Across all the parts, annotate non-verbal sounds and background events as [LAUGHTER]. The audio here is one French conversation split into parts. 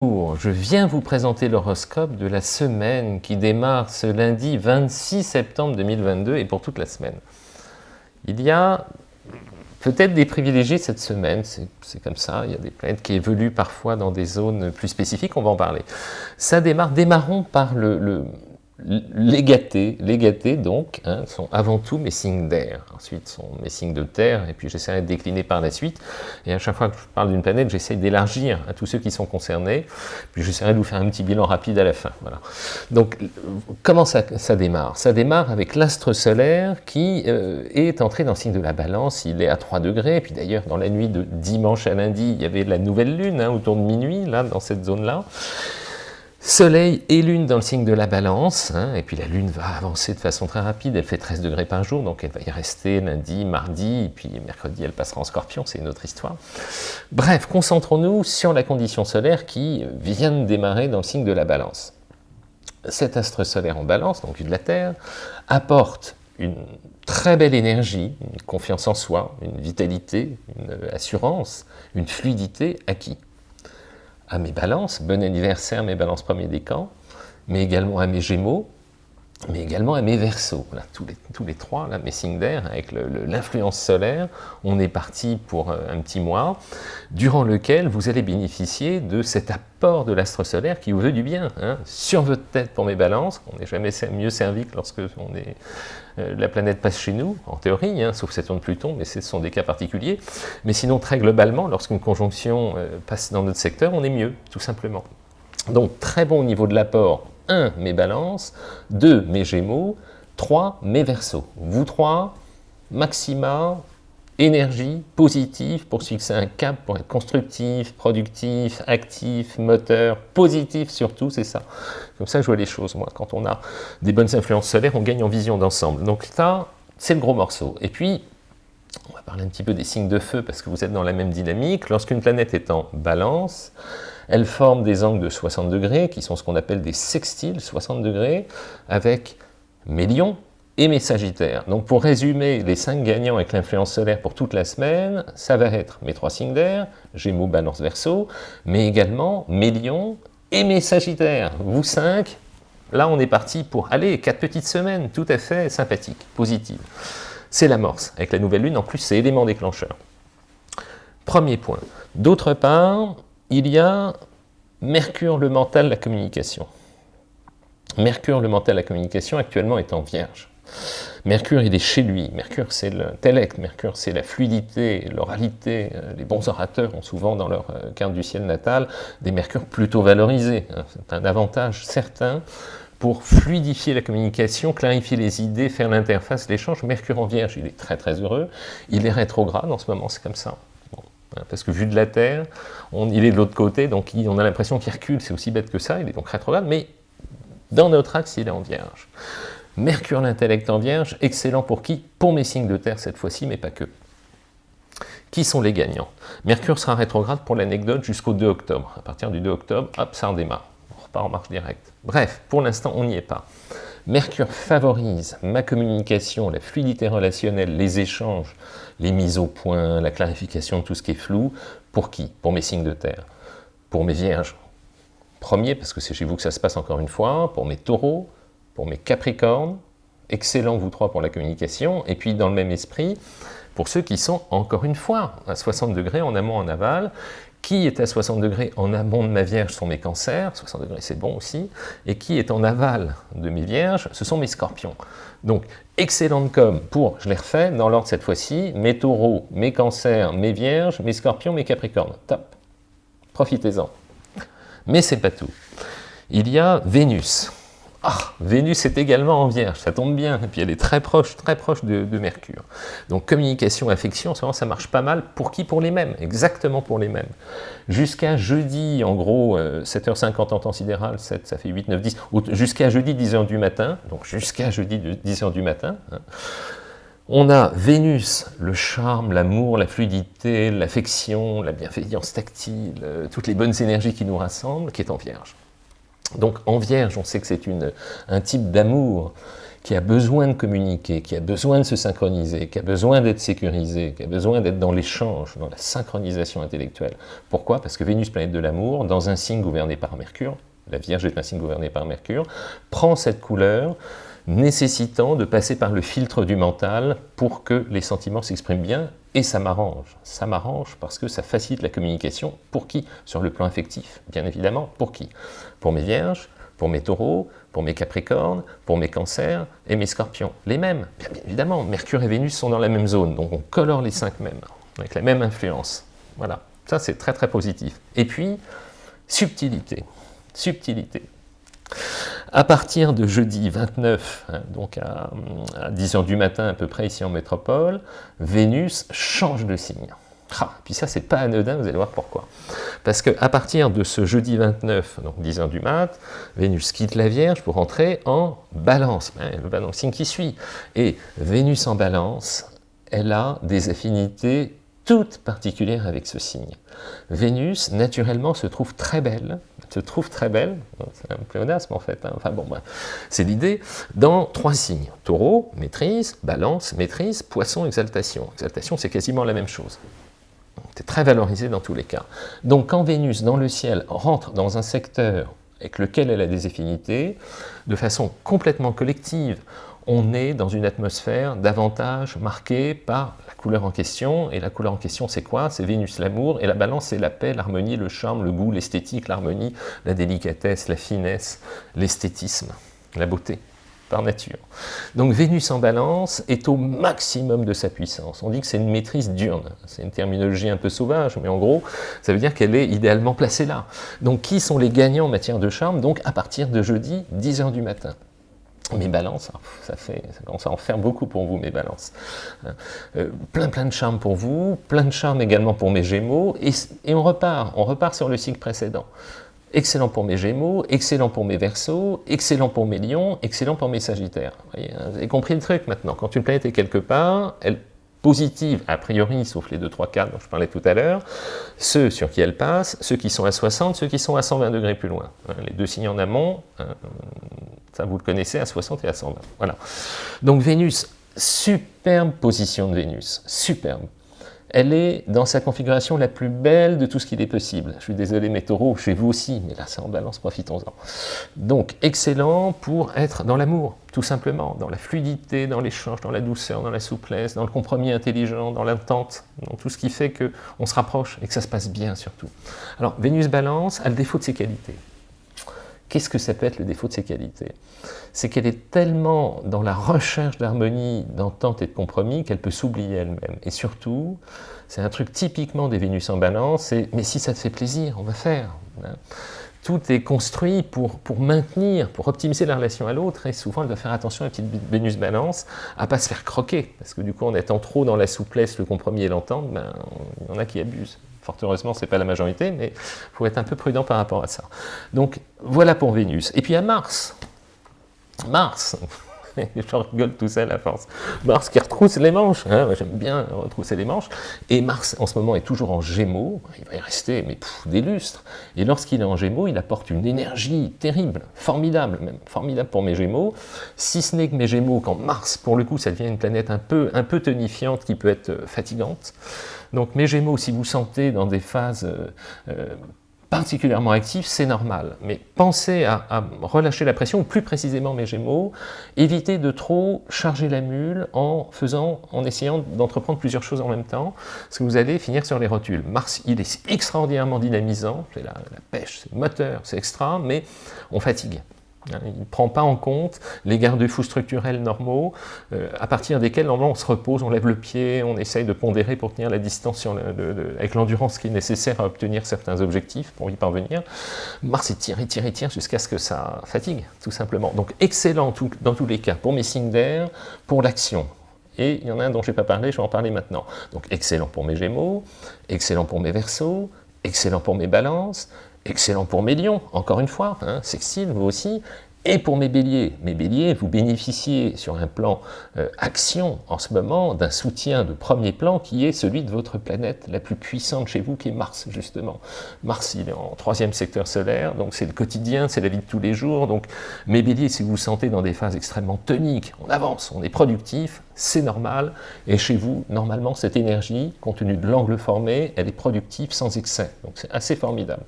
Je viens vous présenter l'horoscope de la semaine qui démarre ce lundi 26 septembre 2022 et pour toute la semaine. Il y a peut-être des privilégiés cette semaine, c'est comme ça, il y a des planètes qui évoluent parfois dans des zones plus spécifiques, on va en parler. Ça démarre, démarrons par le, les gâtés, donc, hein, sont avant tout mes signes d'air. Ensuite, sont mes signes de terre, et puis j'essaierai de décliner par la suite. Et à chaque fois que je parle d'une planète, j'essaie d'élargir à tous ceux qui sont concernés. Puis j'essaierai de vous faire un petit bilan rapide à la fin. Voilà. Donc, comment ça, démarre? Ça démarre avec l'astre solaire qui euh, est entré dans le signe de la balance. Il est à 3 degrés. Et puis d'ailleurs, dans la nuit de dimanche à lundi, il y avait la nouvelle lune, hein, autour de minuit, là, dans cette zone-là. Soleil et Lune dans le signe de la balance, hein, et puis la Lune va avancer de façon très rapide, elle fait 13 degrés par jour, donc elle va y rester lundi, mardi, et puis mercredi elle passera en scorpion, c'est une autre histoire. Bref, concentrons-nous sur la condition solaire qui vient de démarrer dans le signe de la balance. Cet astre solaire en balance, donc de la Terre, apporte une très belle énergie, une confiance en soi, une vitalité, une assurance, une fluidité à qui à mes balances, bon anniversaire mes balances premier décan, mais également à mes gémeaux, mais également à mes versos. tous, les, trois, mes signes d'air, avec l'influence solaire, on est parti pour euh, un petit mois, durant lequel vous allez bénéficier de cet apport de l'astre solaire qui vous veut du bien. Hein. sur votre tête pour mes balances, on n'est jamais mieux servi que lorsque euh, la planète passe chez nous, en théorie, hein, sauf Saturne Pluton, mais ce sont des cas particuliers. Mais sinon, très globalement, lorsqu'une conjonction euh, passe dans notre secteur, on est mieux, tout simplement. Donc, très bon au niveau de l'apport 1. Mes balances, 2. Mes gémeaux, 3. Mes versos. Vous trois, maxima, énergie positive pour se fixer un cap, pour être constructif, productif, actif, moteur, positif surtout, c'est ça. Comme ça, je vois les choses, moi. Quand on a des bonnes influences solaires, on gagne en vision d'ensemble. Donc ça, c'est le gros morceau. Et puis, on va parler un petit peu des signes de feu, parce que vous êtes dans la même dynamique. Lorsqu'une planète est en balance, elle forme des angles de 60 degrés, qui sont ce qu'on appelle des sextiles, 60 degrés, avec mes lions et mes sagittaires. Donc pour résumer les cinq gagnants avec l'influence solaire pour toute la semaine, ça va être mes trois signes d'air, Gémeaux, Balance, Verseau, mais également mes lions et mes sagittaires. Vous cinq, là on est parti pour, aller quatre petites semaines, tout à fait sympathiques, positives. C'est l'amorce. Avec la nouvelle lune, en plus, c'est élément déclencheur. Premier point. D'autre part, il y a Mercure, le mental, la communication. Mercure, le mental, la communication, actuellement est en vierge. Mercure, il est chez lui. Mercure, c'est l'intellect. Mercure, c'est la fluidité, l'oralité. Euh, les bons orateurs ont souvent dans leur euh, carte du ciel natal des mercures plutôt valorisés. Hein. C'est un avantage certain pour fluidifier la communication, clarifier les idées, faire l'interface, l'échange. Mercure en vierge, il est très très heureux. Il est rétrograde en ce moment, c'est comme ça. Hein, parce que vu de la Terre, il est de l'autre côté, donc on a l'impression qu'il recule, c'est aussi bête que ça, il est donc rétrograde, mais dans notre axe, il est en Vierge. Mercure, l'intellect en Vierge, excellent pour qui? Pour mes signes de Terre cette fois-ci, mais pas que. Qui sont les gagnants? Mercure sera rétrograde pour l'anecdote jusqu'au 2 octobre. À partir du 2 octobre, hop, ça redémarre. Repart en marche directe. Bref, pour l'instant, on n'y est pas. Mercure favorise ma communication, la fluidité relationnelle, les échanges, les mises au point, la clarification de tout ce qui est flou. Pour qui? Pour mes signes de terre. Pour mes vierges. Premier, parce que c'est chez vous que ça se passe encore une fois. Pour mes taureaux, pour mes capricornes. Excellent, vous trois, pour la communication. Et puis, dans le même esprit, pour ceux qui sont, encore une fois, à 60 degrés en amont, en aval, qui est à 60 degrés en amont de ma Vierge sont mes cancers, 60 degrés c'est bon aussi, et qui est en aval de mes Vierges, ce sont mes scorpions. Donc, excellente com pour, je les refais, dans l'ordre cette fois-ci, mes taureaux, mes cancers, mes vierges, mes scorpions, mes capricornes. Top Profitez-en. Mais c'est pas tout. Il y a Vénus. Ah, Vénus est également en Vierge, ça tombe bien, et puis elle est très proche, très proche de, Mercure. Donc communication, affection, moment ça marche pas mal, pour qui? Pour les mêmes, exactement pour les mêmes. Jusqu'à jeudi, en gros, 7h50 euh, en temps sidéral, 7, ça fait 8, 9, 10, jusqu'à jeudi 10h du matin, donc jusqu'à jeudi 10h du matin, hein, on a Vénus, le charme, l'amour, la fluidité, l'affection, la bienveillance tactile, euh, toutes les bonnes énergies qui nous rassemblent, qui est en Vierge. Donc en Vierge, on sait que c'est un type d'amour qui a besoin de communiquer, qui a besoin de se synchroniser, qui a besoin d'être sécurisé, qui a besoin d'être dans l'échange, dans la synchronisation intellectuelle. Pourquoi? Parce que Vénus, planète de l'amour, dans un signe gouverné par Mercure, la Vierge est un signe gouverné par Mercure, prend cette couleur, nécessitant de passer par le filtre du mental pour que les sentiments s'expriment bien, et ça m'arrange. Ça m'arrange parce que ça facilite la communication. Pour qui? Sur le plan affectif, bien évidemment. Pour qui? Pour mes vierges, pour mes taureaux, pour mes capricornes, pour mes cancers et mes scorpions. Les mêmes, bien, évidemment, Mercure et Vénus sont dans la même zone, donc on colore les cinq mêmes, avec la même influence. Voilà, ça c'est très très positif. Et puis, subtilité, subtilité. À partir de jeudi 29, hein, donc à, à 10h du matin à peu près ici en métropole, Vénus change de signe. Ah, puis ça, c'est pas anodin, vous allez voir pourquoi. Parce qu'à partir de ce jeudi 29, donc 10h du mat, Vénus quitte la Vierge pour entrer en balance, hein, le balancing qui suit. Et Vénus en balance, elle a des affinités toutes particulières avec ce signe. Vénus, naturellement, se trouve très belle, se trouve très belle, c'est un pléonasme en fait, hein. enfin bon, c'est l'idée, dans trois signes. Taureau, maîtrise, balance, maîtrise, poisson, exaltation. Exaltation, c'est quasiment la même chose. C'est très valorisé dans tous les cas. Donc quand Vénus, dans le ciel, rentre dans un secteur avec lequel elle a des affinités, de façon complètement collective, on est dans une atmosphère davantage marquée par couleur en question, et la couleur en question c'est quoi? C'est Vénus l'amour, et la balance c'est la paix, l'harmonie, le charme, le goût, l'esthétique, l'harmonie, la délicatesse, la finesse, l'esthétisme, la beauté par nature. Donc Vénus en balance est au maximum de sa puissance. On dit que c'est une maîtrise diurne. C'est une terminologie un peu sauvage, mais en gros, ça veut dire qu'elle est idéalement placée là. Donc qui sont les gagnants en matière de charme? Donc à partir de jeudi, 10h du matin. Mes balances, ça, fait, ça commence en faire beaucoup pour vous, mes balances. Euh, plein plein de charme pour vous, plein de charme également pour mes gémeaux, et, on repart, on repart sur le cycle précédent. Excellent pour mes Gémeaux, excellent pour mes Verseaux, excellent pour mes Lions, excellent pour mes Sagittaires. Vous, hein, avez compris le truc maintenant. Quand une planète est quelque part, elle positive, a priori, sauf les 2-3 cas dont je parlais tout à l'heure, ceux sur qui elle passe, ceux qui sont à 60, ceux qui sont à 120 degrés plus loin. Hein, les deux signes en amont, hein, ça vous le connaissez, à 60 et à 120. Voilà. Donc Vénus, superbe position de Vénus, superbe elle est dans sa configuration la plus belle de tout ce qu'il est possible. Je suis désolé mes taureaux, chez vous aussi, mais là c'est en balance, profitons-en. Donc excellent pour être dans l'amour, tout simplement, dans la fluidité, dans l'échange, dans la douceur, dans la souplesse, dans le compromis intelligent, dans l'entente, dans tout ce qui fait qu'on se rapproche et que ça se passe bien surtout. Alors Vénus balance a le défaut de ses qualités. Qu'est-ce que ça peut être le défaut de ses qualités? C'est qu'elle est tellement dans la recherche d'harmonie, d'entente et de compromis qu'elle peut s'oublier elle-même. Et surtout, c'est un truc typiquement des Vénus en balance, c'est « mais si ça te fait plaisir, on va faire. Tout est construit pour, pour maintenir, pour optimiser la relation à l'autre, et souvent elle doit faire attention à la petite Vénus balance, à ne pas se faire croquer, parce que du coup en étant trop dans la souplesse, le compromis et l'entente, ben, il y en a qui abusent. Fort heureusement, ce n'est pas la majorité, mais il faut être un peu prudent par rapport à ça. Donc, voilà pour Vénus. Et puis à Mars. Mars [LAUGHS] je rigole tout seul à force. Mars qui retrousse les manches, hein, j'aime bien retrousser les manches, et Mars en ce moment est toujours en gémeaux, il va y rester mais des lustres, et lorsqu'il est en gémeaux, il apporte une énergie terrible, formidable même, formidable pour mes gémeaux, si ce n'est que mes gémeaux, quand Mars, pour le coup, ça devient une planète un peu, un peu tonifiante qui peut être fatigante, donc mes gémeaux, si vous sentez dans des phases euh, euh, particulièrement actif, c'est normal. Mais pensez à, relâcher la pression, plus précisément mes Gémeaux, évitez de trop charger la mule en faisant, en essayant d'entreprendre plusieurs choses en même temps, parce que vous allez finir sur les rotules. Mars, il est extraordinairement dynamisant, c'est la, la pêche, c'est moteur, c'est extra, mais on fatigue. Hein, il ne prend pas en compte les garde-fous structurels normaux, euh, à partir desquels normalement on se repose, on lève le pied, on essaye de pondérer pour tenir la distance avec l'endurance qui est nécessaire à obtenir certains objectifs pour y parvenir. Mars tire, et tire, tire jusqu'à ce que ça fatigue, tout simplement. Donc excellent dans tous les cas pour mes signes d'air, pour l'action. Et il y en a un dont je n'ai pas parlé, je vais en parler maintenant. Donc excellent pour mes Gémeaux, excellent pour mes Verseaux, excellent pour mes Balances, excellent pour mes lions, encore une fois, hein, sextile, vous aussi, et pour mes béliers. Mes béliers, vous bénéficiez sur un plan euh, action en ce moment d'un soutien de premier plan qui est celui de votre planète la plus puissante chez vous, qui est Mars, justement. Mars, il est en troisième secteur solaire, donc c'est le quotidien, c'est la vie de tous les jours. Donc mes béliers, si vous vous sentez dans des phases extrêmement toniques, on avance, on est productif, c'est normal. Et chez vous, normalement, cette énergie, compte tenu de l'angle formé, elle est productive sans excès. Donc c'est assez formidable.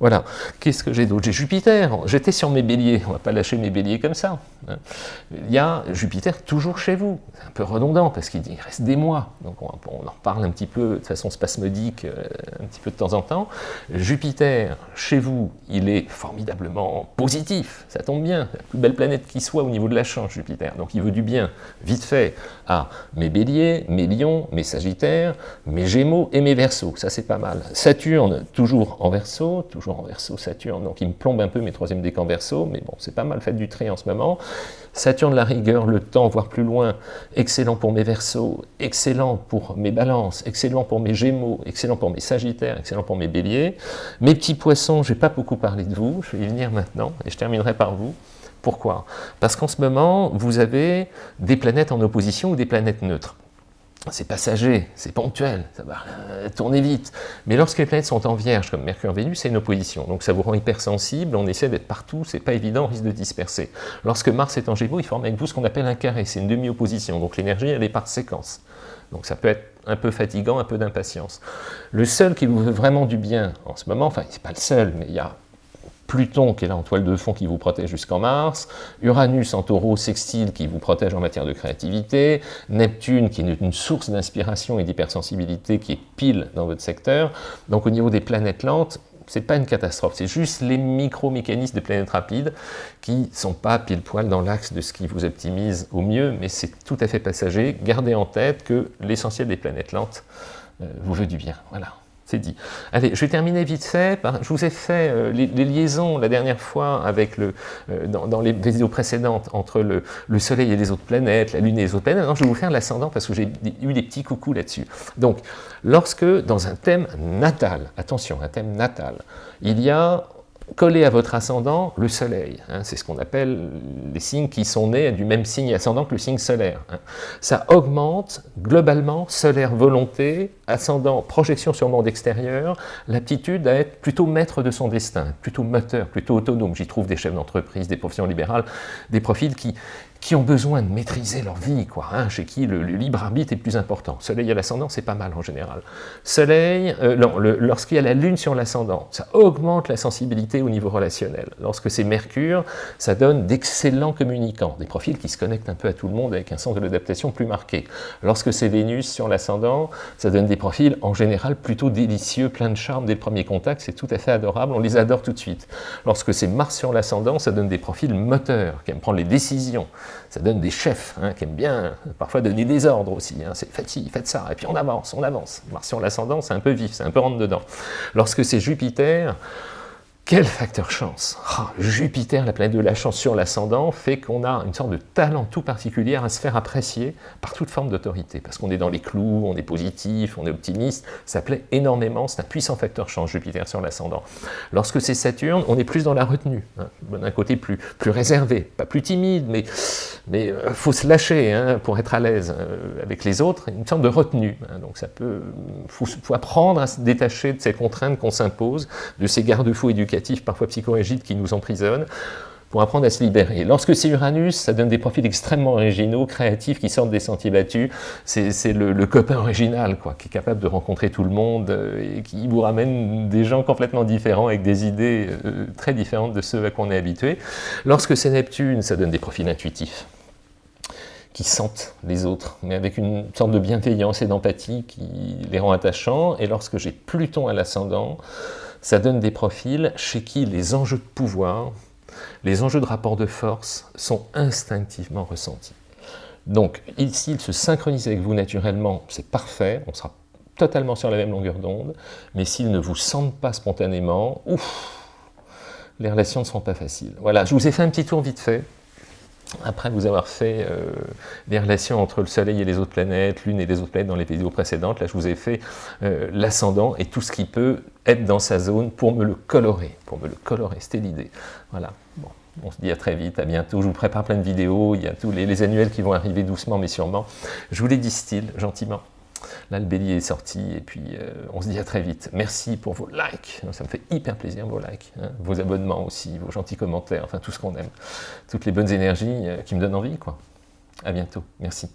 Voilà. Qu'est-ce que j'ai d'autre? J'ai Jupiter. J'étais sur mes béliers. On ne va pas lâcher mes béliers comme ça. Hein. Il y a Jupiter toujours chez vous. C'est un peu redondant parce qu'il reste des mois. Donc on, en reparle un petit peu de façon spasmodique, euh, un petit peu de temps en temps. Jupiter, chez vous, il est formidablement positif. Ça tombe bien. La plus belle planète qui soit au niveau de la chance, Jupiter. Donc il veut du bien, vite fait, à mes béliers, mes lions, mes sagittaires, mes gémeaux et mes versos. Ça, c'est pas mal. Saturne, toujours en verso, toujours en verso Saturne, donc il me plombe un peu mes troisième décans verso, mais bon, c'est pas mal fait du tri en ce moment. Saturne, la rigueur, le temps, voire plus loin, excellent pour mes versos, excellent pour mes balances, excellent pour mes gémeaux, excellent pour mes sagittaires, excellent pour mes béliers. Mes petits poissons, je n'ai pas beaucoup parlé de vous, je vais y venir maintenant, et je terminerai par vous. Pourquoi? Parce qu'en ce moment, vous avez des planètes en opposition ou des planètes neutres c'est passager, c'est ponctuel, ça va tourner vite. Mais lorsque les planètes sont en vierge, comme Mercure, Vénus, c'est une opposition. Donc ça vous rend hypersensible, on essaie d'être partout, c'est pas évident, on risque de disperser. Lorsque Mars est en Gémeaux, il forme avec vous ce qu'on appelle un carré, c'est une demi-opposition. Donc l'énergie, elle est par séquence. Donc ça peut être un peu fatigant, un peu d'impatience. Le seul qui vous veut vraiment du bien en ce moment, enfin, c'est pas le seul, mais il y a Pluton qui est là en toile de fond qui vous protège jusqu'en Mars, Uranus en taureau sextile qui vous protège en matière de créativité, Neptune qui est une source d'inspiration et d'hypersensibilité qui est pile dans votre secteur. Donc au niveau des planètes lentes, c'est pas une catastrophe, c'est juste les micro-mécanismes des planètes rapides qui sont pas pile poil dans l'axe de ce qui vous optimise au mieux, mais c'est tout à fait passager. Gardez en tête que l'essentiel des planètes lentes euh, vous veut du bien. Voilà dit. Allez, je vais terminer vite fait. je vous ai fait euh, les, liaisons la dernière fois avec le, euh, dans, les vidéos précédentes entre le, Soleil et les autres planètes, la Lune et les autres planètes. Je vais vous faire l'ascendant parce que j'ai eu des petits coucous là-dessus. Donc, lorsque dans un thème natal, attention, un thème natal, il y a coller à votre ascendant le soleil. Hein. c'est ce qu'on appelle les signes qui sont nés du même signe ascendant que le signe solaire. Hein. Ça augmente globalement solaire volonté, ascendant projection sur le monde extérieur, l'aptitude à être plutôt maître de son destin, plutôt moteur, plutôt autonome. J'y trouve des chefs d'entreprise, des professions libérales, des profils qui, qui ont besoin de maîtriser leur vie, quoi, hein, chez qui le, libre arbitre est plus important. Soleil à l'ascendant, c'est pas mal en général. Soleil, euh, lorsqu'il y a la Lune sur l'ascendant, ça augmente la sensibilité au niveau relationnel. Lorsque c'est Mercure, ça donne d'excellents communicants, des profils qui se connectent un peu à tout le monde avec un sens de l'adaptation plus marqué. Lorsque c'est Vénus sur l'ascendant, ça donne des profils en général plutôt délicieux, plein de charme dès le premier contact, c'est tout à fait adorable, on les adore tout de suite. Lorsque c'est Mars sur l'ascendant, ça donne des profils moteurs, qui aiment prendre les décisions, ça donne des chefs hein, qui aiment bien parfois donner des ordres aussi. Hein. C'est ci, faites ça, et puis on avance, on avance. Martion l'ascendant, c'est un peu vif, c'est un peu rentre dedans. Lorsque c'est Jupiter, quel facteur chance? Ah, Jupiter, la planète de la chance sur l'ascendant, fait qu'on a une sorte de talent tout particulier à se faire apprécier par toute forme d'autorité, parce qu'on est dans les clous, on est positif, on est optimiste, ça plaît énormément, c'est un puissant facteur chance, Jupiter sur l'ascendant. Lorsque c'est Saturne, on est plus dans la retenue, hein, d'un côté plus, réservé, pas plus timide, mais mais euh, faut se lâcher hein, pour être à l'aise euh, avec les autres, une sorte de retenue. Hein. donc ça peut, faut, faut, apprendre à se détacher de ces contraintes qu'on s'impose, de ces garde-fous éducatifs parfois psychorigides qui nous emprisonnent, pour apprendre à se libérer. Lorsque c'est Uranus, ça donne des profils extrêmement originaux, créatifs, qui sortent des sentiers battus. C'est le, copain original, quoi, qui est capable de rencontrer tout le monde euh, et qui vous ramène des gens complètement différents, avec des idées très différentes de ceux à quoi on est habitué. Lorsque c'est Neptune, ça donne des profils intuitifs sentent les autres, mais avec une sorte de bienveillance et d'empathie qui les rend attachants. Et lorsque j'ai Pluton à l'ascendant, ça donne des profils chez qui les enjeux de pouvoir, les enjeux de rapport de force sont instinctivement ressentis. Donc, s'ils se synchronisent avec vous naturellement, c'est parfait, on sera totalement sur la même longueur d'onde, mais s'ils ne vous sentent pas spontanément, ouf, les relations ne seront pas faciles. Voilà, je vous ai fait un petit tour vite fait, après vous avoir fait euh, les relations entre le Soleil et les autres planètes, Lune et les autres planètes dans les vidéos précédentes, là je vous ai fait euh, l'ascendant et tout ce qui peut être dans sa zone pour me le colorer, pour me le colorer, c'était l'idée. Voilà, bon, On se dit à très vite, à bientôt. Je vous prépare plein de vidéos. Il y a tous les, les annuels qui vont arriver doucement mais sûrement. Je vous les distille gentiment. Là, le bélier est sorti et puis euh, on se dit à très vite. Merci pour vos likes, ça me fait hyper plaisir vos likes, hein. vos abonnements aussi, vos gentils commentaires, enfin tout ce qu'on aime, toutes les bonnes énergies euh, qui me donnent envie. quoi. À bientôt, merci.